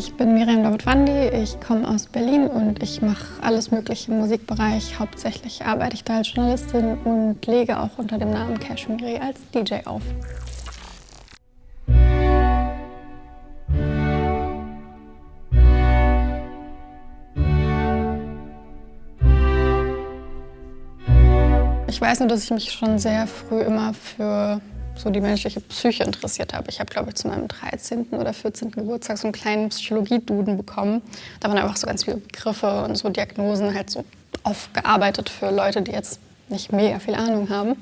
Ich bin Miriam David-Wandi, ich komme aus Berlin und ich mache alles mögliche im Musikbereich. Hauptsächlich arbeite ich da als Journalistin und lege auch unter dem Namen Cashmiri als DJ auf. Ich weiß nur, dass ich mich schon sehr früh immer für so die menschliche Psyche interessiert habe. Ich habe, glaube ich, zu meinem 13. oder 14. Geburtstag so einen kleinen Psychologie-Duden bekommen. Da waren einfach so ganz viele Begriffe und so Diagnosen halt so aufgearbeitet für Leute, die jetzt nicht mega viel Ahnung haben.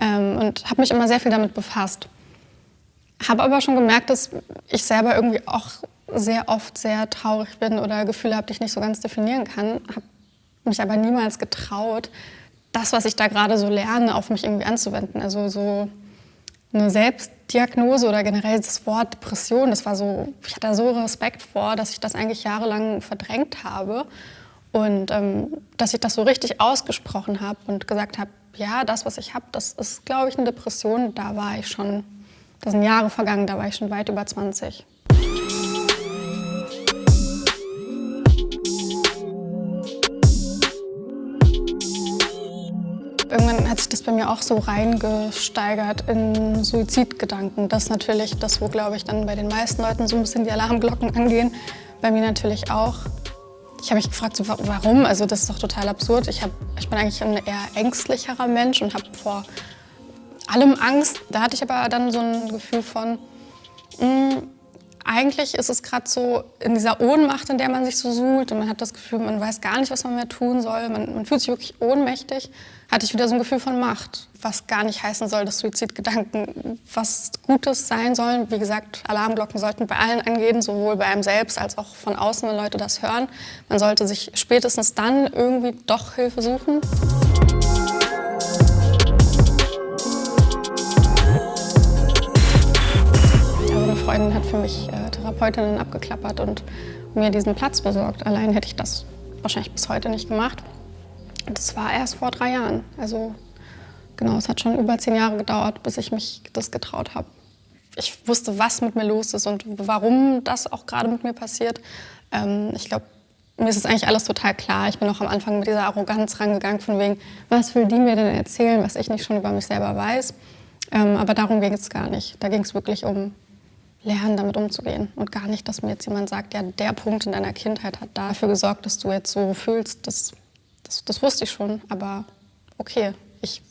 Ähm, und habe mich immer sehr viel damit befasst. Habe aber schon gemerkt, dass ich selber irgendwie auch sehr oft sehr traurig bin oder Gefühle habe, die ich nicht so ganz definieren kann. Habe mich aber niemals getraut, das, was ich da gerade so lerne, auf mich irgendwie anzuwenden. Also so eine Selbstdiagnose oder generell das Wort Depression, das war so, ich hatte da so Respekt vor, dass ich das eigentlich jahrelang verdrängt habe und ähm, dass ich das so richtig ausgesprochen habe und gesagt habe, ja, das, was ich habe, das ist, glaube ich, eine Depression. Da war ich schon, da sind Jahre vergangen, da war ich schon weit über 20. hat das bei mir auch so reingesteigert in Suizidgedanken. Das ist natürlich das, wo, glaube ich, dann bei den meisten Leuten so ein bisschen die Alarmglocken angehen. Bei mir natürlich auch. Ich habe mich gefragt, so, warum? Also das ist doch total absurd. Ich, hab, ich bin eigentlich ein eher ängstlicherer Mensch und habe vor allem Angst. Da hatte ich aber dann so ein Gefühl von, mh, hm, eigentlich ist es gerade so in dieser Ohnmacht, in der man sich so suhlt und man hat das Gefühl, man weiß gar nicht, was man mehr tun soll. Man, man fühlt sich wirklich ohnmächtig. Hatte ich wieder so ein Gefühl von Macht, was gar nicht heißen soll, dass Suizidgedanken was Gutes sein sollen. Wie gesagt, Alarmglocken sollten bei allen angehen, sowohl bei einem selbst als auch von außen, wenn Leute das hören. Man sollte sich spätestens dann irgendwie doch Hilfe suchen. Freundin hat für mich äh, Therapeutinnen abgeklappert und mir diesen Platz besorgt. Allein hätte ich das wahrscheinlich bis heute nicht gemacht. Das war erst vor drei Jahren. Also genau, es hat schon über zehn Jahre gedauert, bis ich mich das getraut habe. Ich wusste, was mit mir los ist und warum das auch gerade mit mir passiert. Ähm, ich glaube, mir ist es eigentlich alles total klar. Ich bin auch am Anfang mit dieser Arroganz rangegangen, von wegen, was will die mir denn erzählen, was ich nicht schon über mich selber weiß. Ähm, aber darum ging es gar nicht. Da ging es wirklich um lernen, damit umzugehen. Und gar nicht, dass mir jetzt jemand sagt, ja, der Punkt in deiner Kindheit hat dafür gesorgt, dass du jetzt so fühlst. Das, das, das wusste ich schon, aber okay, ich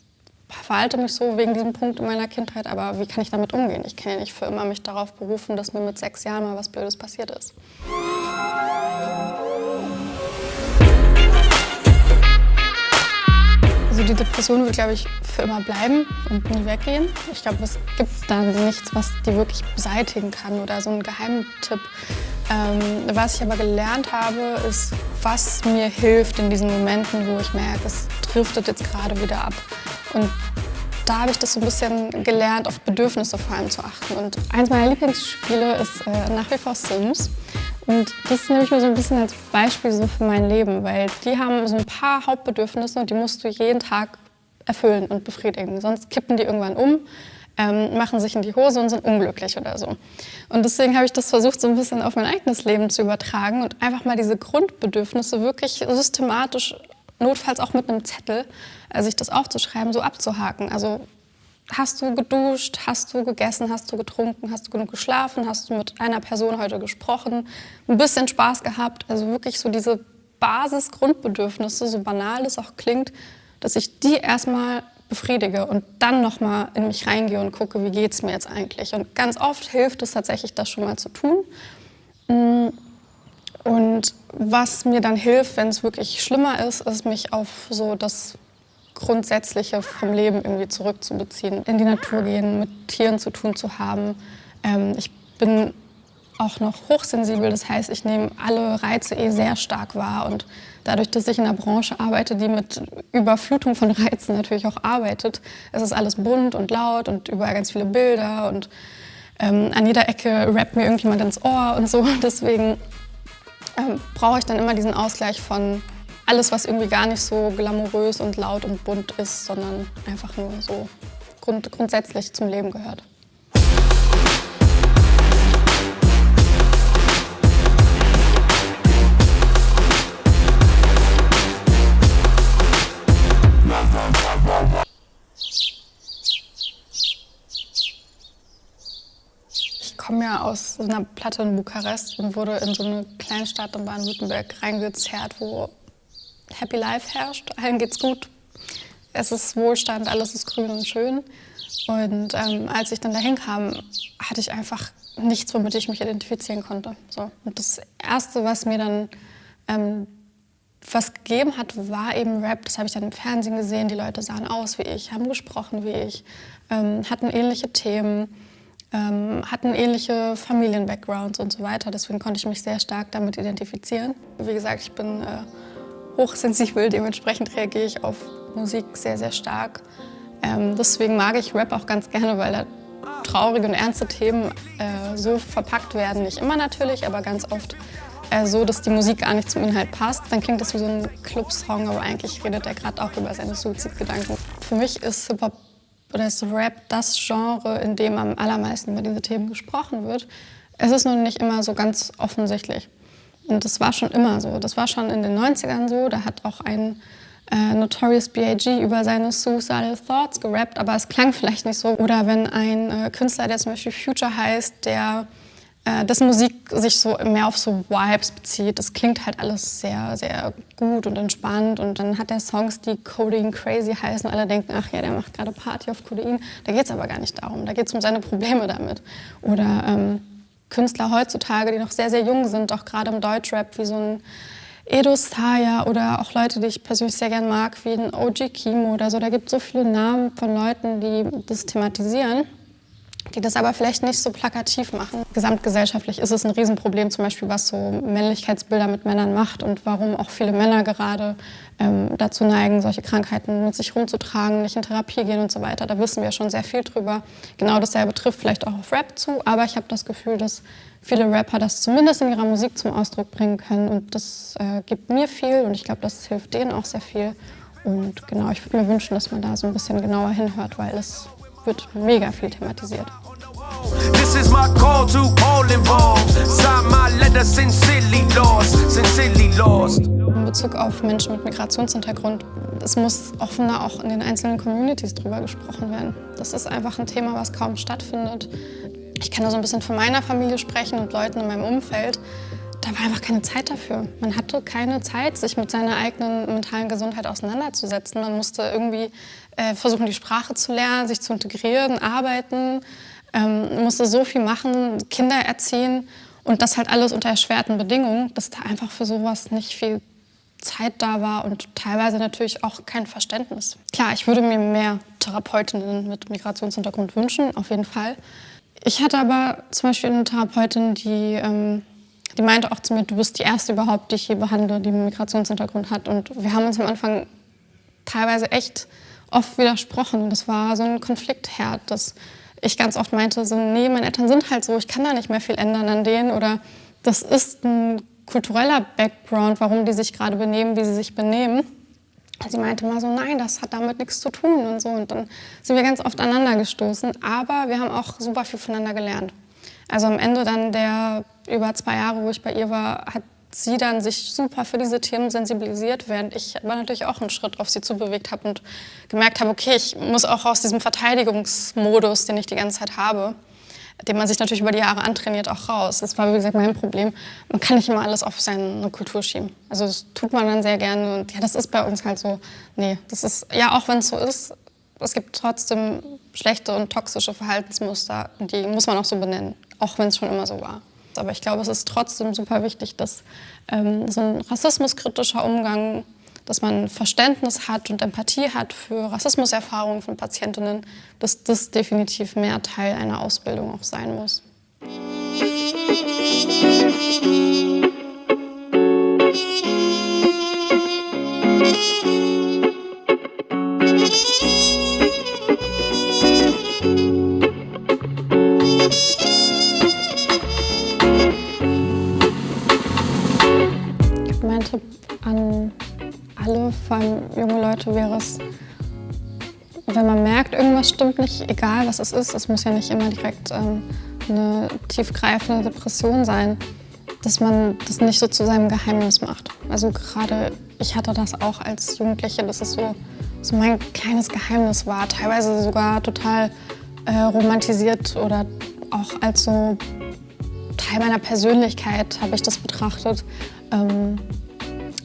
verhalte mich so wegen diesem Punkt in meiner Kindheit, aber wie kann ich damit umgehen? Ich kann ja nicht für immer mich darauf berufen, dass mir mit sechs Jahren mal was Blödes passiert ist. Die Depression wird, glaube ich, für immer bleiben und nie weggehen. Ich glaube, es gibt da nichts, was die wirklich beseitigen kann oder so ein Geheimtipp. Ähm, was ich aber gelernt habe, ist, was mir hilft in diesen Momenten, wo ich merke, es driftet jetzt gerade wieder ab. Und da habe ich das so ein bisschen gelernt, auf Bedürfnisse vor allem zu achten. Und eins meiner Lieblingsspiele ist äh, nach wie vor Sims. Und das nehme ich mir so ein bisschen als Beispiel so für mein Leben, weil die haben so ein paar Hauptbedürfnisse und die musst du jeden Tag erfüllen und befriedigen. Sonst kippen die irgendwann um, ähm, machen sich in die Hose und sind unglücklich oder so. Und deswegen habe ich das versucht, so ein bisschen auf mein eigenes Leben zu übertragen und einfach mal diese Grundbedürfnisse wirklich systematisch, notfalls auch mit einem Zettel, äh, sich das aufzuschreiben, so abzuhaken. Also Hast du geduscht? Hast du gegessen? Hast du getrunken? Hast du genug geschlafen? Hast du mit einer Person heute gesprochen? Ein bisschen Spaß gehabt? Also wirklich so diese Basisgrundbedürfnisse, so banal es auch klingt, dass ich die erstmal befriedige und dann nochmal in mich reingehe und gucke, wie geht es mir jetzt eigentlich. Und ganz oft hilft es tatsächlich, das schon mal zu tun. Mm. Und was mir dann hilft, wenn es wirklich schlimmer ist, ist mich auf so das Grundsätzliche vom Leben irgendwie zurückzubeziehen, in die Natur gehen, mit Tieren zu tun zu haben. Ähm, ich bin auch noch hochsensibel, das heißt, ich nehme alle Reize eh sehr stark wahr und dadurch, dass ich in einer Branche arbeite, die mit Überflutung von Reizen natürlich auch arbeitet, es ist alles bunt und laut und überall ganz viele Bilder und ähm, an jeder Ecke rappt mir irgendjemand ins Ohr und so. Deswegen ähm, brauche ich dann immer diesen Ausgleich von alles, was irgendwie gar nicht so glamourös und laut und bunt ist, sondern einfach nur so grund grundsätzlich zum Leben gehört. Ich komme ja aus einer Platte in Bukarest und wurde in so eine Kleinstadt in Baden-Württemberg reingezerrt, wo Happy Life herrscht. Allen geht's gut. Es ist Wohlstand, alles ist grün und schön. Und ähm, als ich dann dahin kam, hatte ich einfach nichts, womit ich mich identifizieren konnte. So. Und das Erste, was mir dann ähm, was gegeben hat, war eben Rap. Das habe ich dann im Fernsehen gesehen. Die Leute sahen aus wie ich, haben gesprochen wie ich, ähm, hatten ähnliche Themen, ähm, hatten ähnliche Familien-Backgrounds und so weiter. Deswegen konnte ich mich sehr stark damit identifizieren. Wie gesagt, ich bin äh, hochsensibel, dementsprechend reagiere ich auf Musik sehr, sehr stark. Ähm, deswegen mag ich Rap auch ganz gerne, weil da traurige und ernste Themen äh, so verpackt werden. Nicht immer natürlich, aber ganz oft äh, so, dass die Musik gar nicht zum Inhalt passt. Dann klingt das wie so ein Clubsong, aber eigentlich redet er gerade auch über seine Suizidgedanken. Für mich ist Hip-Hop oder ist Rap das Genre, in dem am allermeisten über diese Themen gesprochen wird. Es ist nur nicht immer so ganz offensichtlich. Und das war schon immer so. Das war schon in den 90ern so. Da hat auch ein äh, Notorious B.I.G. über seine Suicidal Thoughts gerappt, aber es klang vielleicht nicht so. Oder wenn ein äh, Künstler, der zum Beispiel Future heißt, der äh, Musik sich so mehr auf so Vibes bezieht. Das klingt halt alles sehr, sehr gut und entspannt. Und dann hat er Songs, die Codeine Crazy heißen. Alle denken, ach ja, der macht gerade Party auf Codein. Da geht es aber gar nicht darum. Da geht es um seine Probleme damit. Oder ähm, Künstler heutzutage, die noch sehr, sehr jung sind, auch gerade im Deutschrap, wie so ein Edo Staya oder auch Leute, die ich persönlich sehr gern mag, wie ein OG Kimo oder so. Da gibt es so viele Namen von Leuten, die das thematisieren die das aber vielleicht nicht so plakativ machen. Gesamtgesellschaftlich ist es ein Riesenproblem, zum Beispiel was so Männlichkeitsbilder mit Männern macht und warum auch viele Männer gerade ähm, dazu neigen, solche Krankheiten mit sich rumzutragen, nicht in Therapie gehen und so weiter. Da wissen wir schon sehr viel drüber. Genau dasselbe trifft vielleicht auch auf Rap zu, aber ich habe das Gefühl, dass viele Rapper das zumindest in ihrer Musik zum Ausdruck bringen können und das äh, gibt mir viel und ich glaube, das hilft denen auch sehr viel. Und genau, ich würde mir wünschen, dass man da so ein bisschen genauer hinhört, weil es wird mega viel thematisiert. This is my call to all involved. Sign my letter sincerely lost, sincerely lost. In Bezug auf Menschen mit Migrationshintergrund, es muss offener auch in den einzelnen Communities drüber gesprochen werden. Das ist einfach ein Thema, was kaum stattfindet. Ich kann nur so ein bisschen von meiner Familie sprechen und Leuten in meinem Umfeld. Da war einfach keine Zeit dafür. Man hatte keine Zeit, sich mit seiner eigenen mentalen Gesundheit auseinanderzusetzen. Man musste irgendwie äh, versuchen, die Sprache zu lernen, sich zu integrieren, arbeiten, ähm, musste so viel machen, Kinder erziehen und das halt alles unter erschwerten Bedingungen, dass da einfach für sowas nicht viel Zeit da war und teilweise natürlich auch kein Verständnis. Klar, ich würde mir mehr Therapeutinnen mit Migrationshintergrund wünschen, auf jeden Fall. Ich hatte aber zum Beispiel eine Therapeutin, die, ähm, die meinte auch zu mir, du bist die Erste überhaupt, die ich hier behandle, die einen Migrationshintergrund hat. Und wir haben uns am Anfang teilweise echt oft widersprochen. Das war so ein Konfliktherd, dass ich ganz oft meinte, so, nee, meine Eltern sind halt so, ich kann da nicht mehr viel ändern an denen. Oder das ist ein kultureller Background, warum die sich gerade benehmen, wie sie sich benehmen. Und sie meinte mal so, nein, das hat damit nichts zu tun und so. Und dann sind wir ganz oft aneinander gestoßen. Aber wir haben auch super viel voneinander gelernt. Also am Ende dann der über zwei Jahre, wo ich bei ihr war, hat sie dann sich super für diese Themen sensibilisiert, während ich aber natürlich auch einen Schritt auf sie zubewegt habe und gemerkt habe, okay, ich muss auch aus diesem Verteidigungsmodus, den ich die ganze Zeit habe, den man sich natürlich über die Jahre antrainiert, auch raus. Das war, wie gesagt, mein Problem. Man kann nicht immer alles auf seine Kultur schieben. Also das tut man dann sehr gerne und ja, das ist bei uns halt so. Nee, das ist, ja, auch wenn es so ist, es gibt trotzdem schlechte und toxische Verhaltensmuster, die muss man auch so benennen, auch wenn es schon immer so war. Aber ich glaube, es ist trotzdem super wichtig, dass ähm, so ein rassismuskritischer Umgang, dass man Verständnis hat und Empathie hat für Rassismuserfahrungen von Patientinnen, dass das definitiv mehr Teil einer Ausbildung auch sein muss. Vor allem junge Leute wäre es, wenn man merkt, irgendwas stimmt nicht, egal was es ist, es muss ja nicht immer direkt ähm, eine tiefgreifende Depression sein, dass man das nicht so zu seinem Geheimnis macht. Also gerade ich hatte das auch als Jugendliche, dass es so, so mein kleines Geheimnis war, teilweise sogar total äh, romantisiert oder auch als so Teil meiner Persönlichkeit, habe ich das betrachtet. Ähm,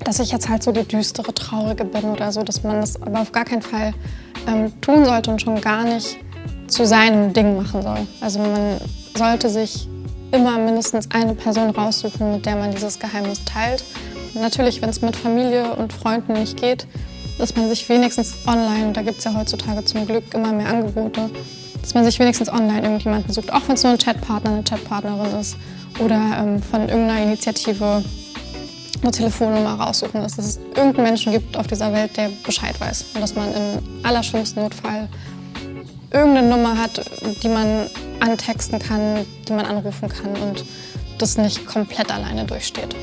dass ich jetzt halt so die düstere, traurige bin oder so, dass man das aber auf gar keinen Fall ähm, tun sollte und schon gar nicht zu seinem Ding machen soll. Also man sollte sich immer mindestens eine Person raussuchen, mit der man dieses Geheimnis teilt. Natürlich, wenn es mit Familie und Freunden nicht geht, dass man sich wenigstens online, da gibt es ja heutzutage zum Glück immer mehr Angebote, dass man sich wenigstens online irgendjemanden sucht, auch wenn es nur ein Chatpartner, eine Chatpartnerin ist. Oder ähm, von irgendeiner Initiative eine Telefonnummer raussuchen, dass es irgendeinen Menschen gibt auf dieser Welt, der Bescheid weiß. Und dass man im allerschlimmsten Notfall irgendeine Nummer hat, die man antexten kann, die man anrufen kann und das nicht komplett alleine durchsteht.